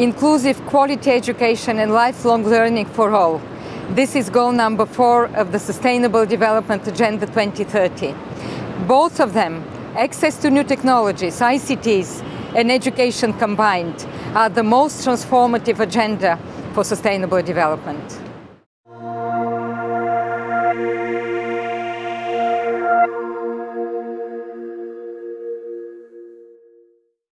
inclusive quality education and lifelong learning for all. This is goal number four of the Sustainable Development Agenda 2030. Both of them, access to new technologies, ICTs, and education combined, are the most transformative agenda for sustainable development.